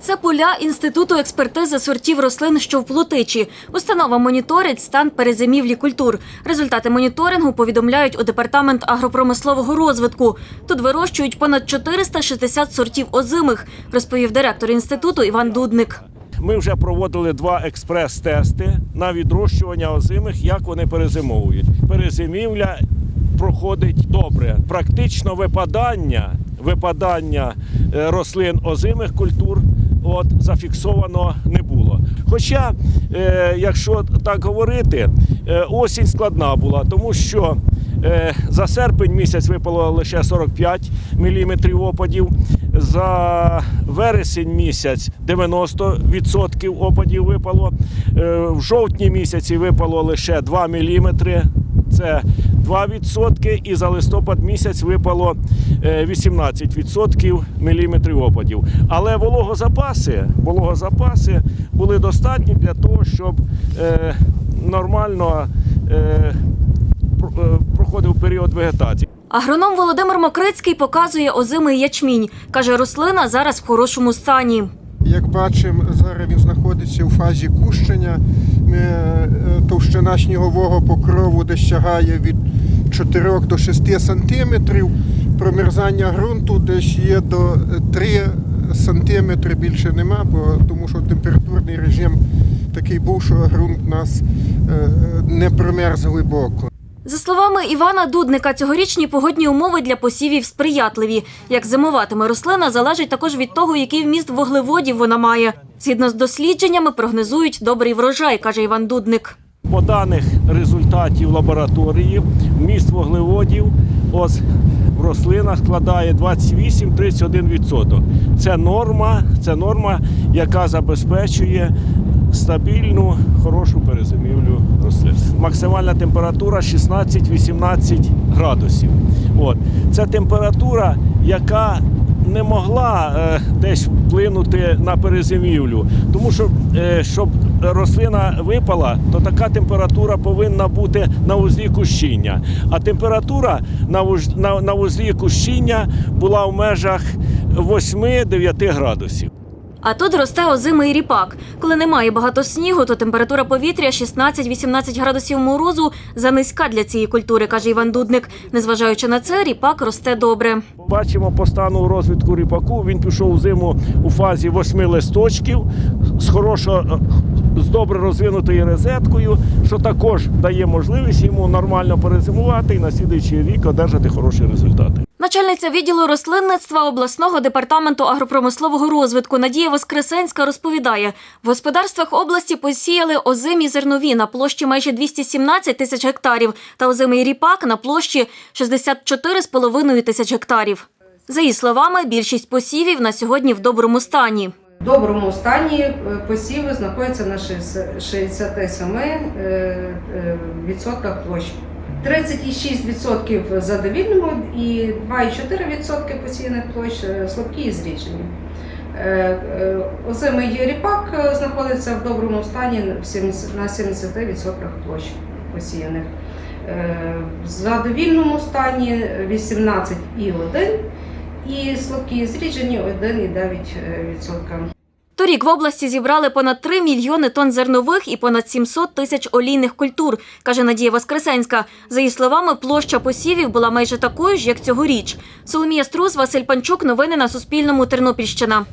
Це поля інституту експертизи сортів рослин, що в Плотичі. Установа моніторить стан перезимівлі культур. Результати моніторингу повідомляють у департамент агропромислового розвитку. Тут вирощують понад 460 сортів озимих, розповів директор інституту Іван Дудник. Ми вже проводили два експрес-тести на відрощування озимих, як вони перезимовують. Перезимівля проходить добре. Практично випадання, випадання е, рослин озимих культур от, зафіксовано не було. Хоча, е, якщо так говорити, е, осінь складна була, тому що за серпень місяць випало лише 45 мм опадів. За вересень місяць 90% опадів випало. В жовтні місяці випало лише 2 мм. Це 2%, і за листопад місяць випало е, 18% міліметрів опадів. Але вологозапаси, вологозапаси були достатні для того, щоб е, нормально е, е, проходив період вегетації. Агроном Володимир Мокрицький показує озимий ячмінь. Каже, рослина зараз в хорошому стані. Як бачимо, зараз він знаходиться у фазі кущення. Е, е, Товщина снігового покрову десь сягає від 4 до 6 сантиметрів. Промерзання ґрунту десь є до 3 сантиметри більше нема, бо тому що температурний режим такий був, що ґрунт нас е, не промерз глибоко. За словами Івана Дудника, цьогорічні погодні умови для посівів сприятливі. Як зимуватиме рослина, залежить також від того, який вміст вуглеводів вона має. Згідно з дослідженнями, прогнозують добрий врожай, каже Іван Дудник. По даних результатів лабораторії, вміст вуглеводів ось в рослинах складає 28-31%. Це норма, це норма, яка забезпечує стабільну, хорошу перезимівлю рослин. Максимальна температура 16-18 градусів. От. Це температура, яка не могла е, десь вплинути на перезимівлю. Тому що, е, щоб рослина випала, то така температура повинна бути на вузлі кущіння. А температура на, вуж- на, на вузлі кущіння була в межах 8-9 градусів. А тут росте озимий ріпак. Коли немає багато снігу, то температура повітря 16-18 градусів морозу занизька для цієї культури, каже Іван Дудник. Незважаючи на це, ріпак росте добре. Бачимо по стану розвитку ріпаку. Він пішов у зиму у фазі восьми листочків з хорошо, з добре розвинутою розеткою, що також дає можливість йому нормально перезимувати і на слідуючий рік одержати хороші результати. Начальниця відділу рослинництва обласного департаменту агропромислового розвитку Надія Воскресенська розповідає, в господарствах області посіяли озимі зернові на площі майже 217 тисяч гектарів та озимий ріпак на площі 64,5 тисяч гектарів. За її словами, більшість посівів на сьогодні в доброму стані. В доброму стані е, посіви знаходяться на 67 е, е, відсотках площі. 36% задовільного і 2,4% посіяних площ е, слабкі і зріджені. Е, Озимий ріпак знаходиться в доброму стані на 70% площ посіяних. В задовільному стані 18,1% і слабкі зріджені 1,9%. Торік в області зібрали понад 3 мільйони тонн зернових і понад 700 тисяч олійних культур, каже Надія Воскресенська. За її словами, площа посівів була майже такою ж, як цьогоріч. Соломія Струс, Василь Панчук. Новини на Суспільному. Тернопільщина.